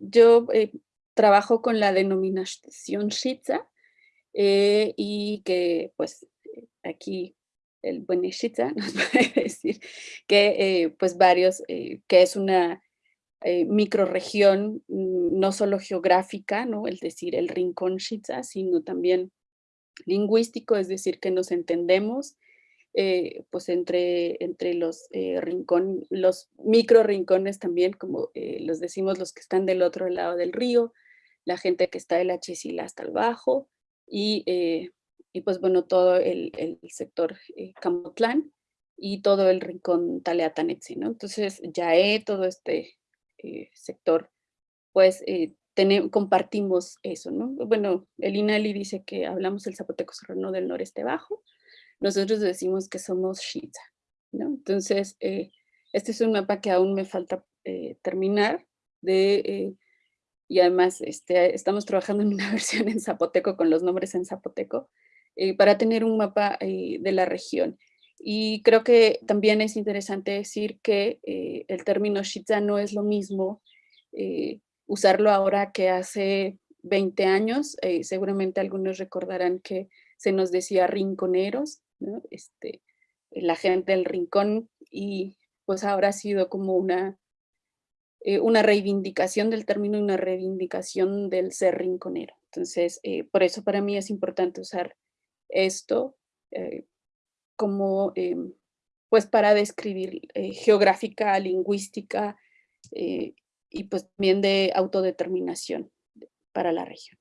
yo trabajo con la denominación Shitza y que pues aquí el buen Shitza nos puede decir que pues varios, que es una microregión mm, no solo geográfica, ¿no? Es decir, el rincón Shitza, sino también lingüístico, es decir, que nos entendemos eh, pues entre, entre los, eh, los micro rincones también, como eh, los decimos los que están del otro lado del río, la gente que está de la Chisila hasta el bajo, y, y pues bueno, todo el, el sector Camotlán y todo el rincón Taleatanetsi, ¿no? Entonces, ya todo este sector, pues compartimos eso, ¿no? Bueno, el INALI dice que hablamos el zapoteco serrano del noreste bajo, nosotros decimos que somos Shita, ¿no? Entonces, eh, este es un mapa que aún me falta eh, terminar de, eh, y además este, estamos trabajando en una versión en zapoteco con los nombres en zapoteco para tener un mapa de la región. Y creo que también es interesante decir que el término Shita no es lo mismo usarlo ahora que hace 20 años. seguramente algunos recordarán que se nos decía rinconeros, este, la gente del rincón y pues ahora ha sido como una, eh, una reivindicación del término, una reivindicación del ser rinconero. Entonces, eh, por eso para mí es importante usar esto eh, como, pues para describir geográfica, lingüística y pues también de autodeterminación para la región.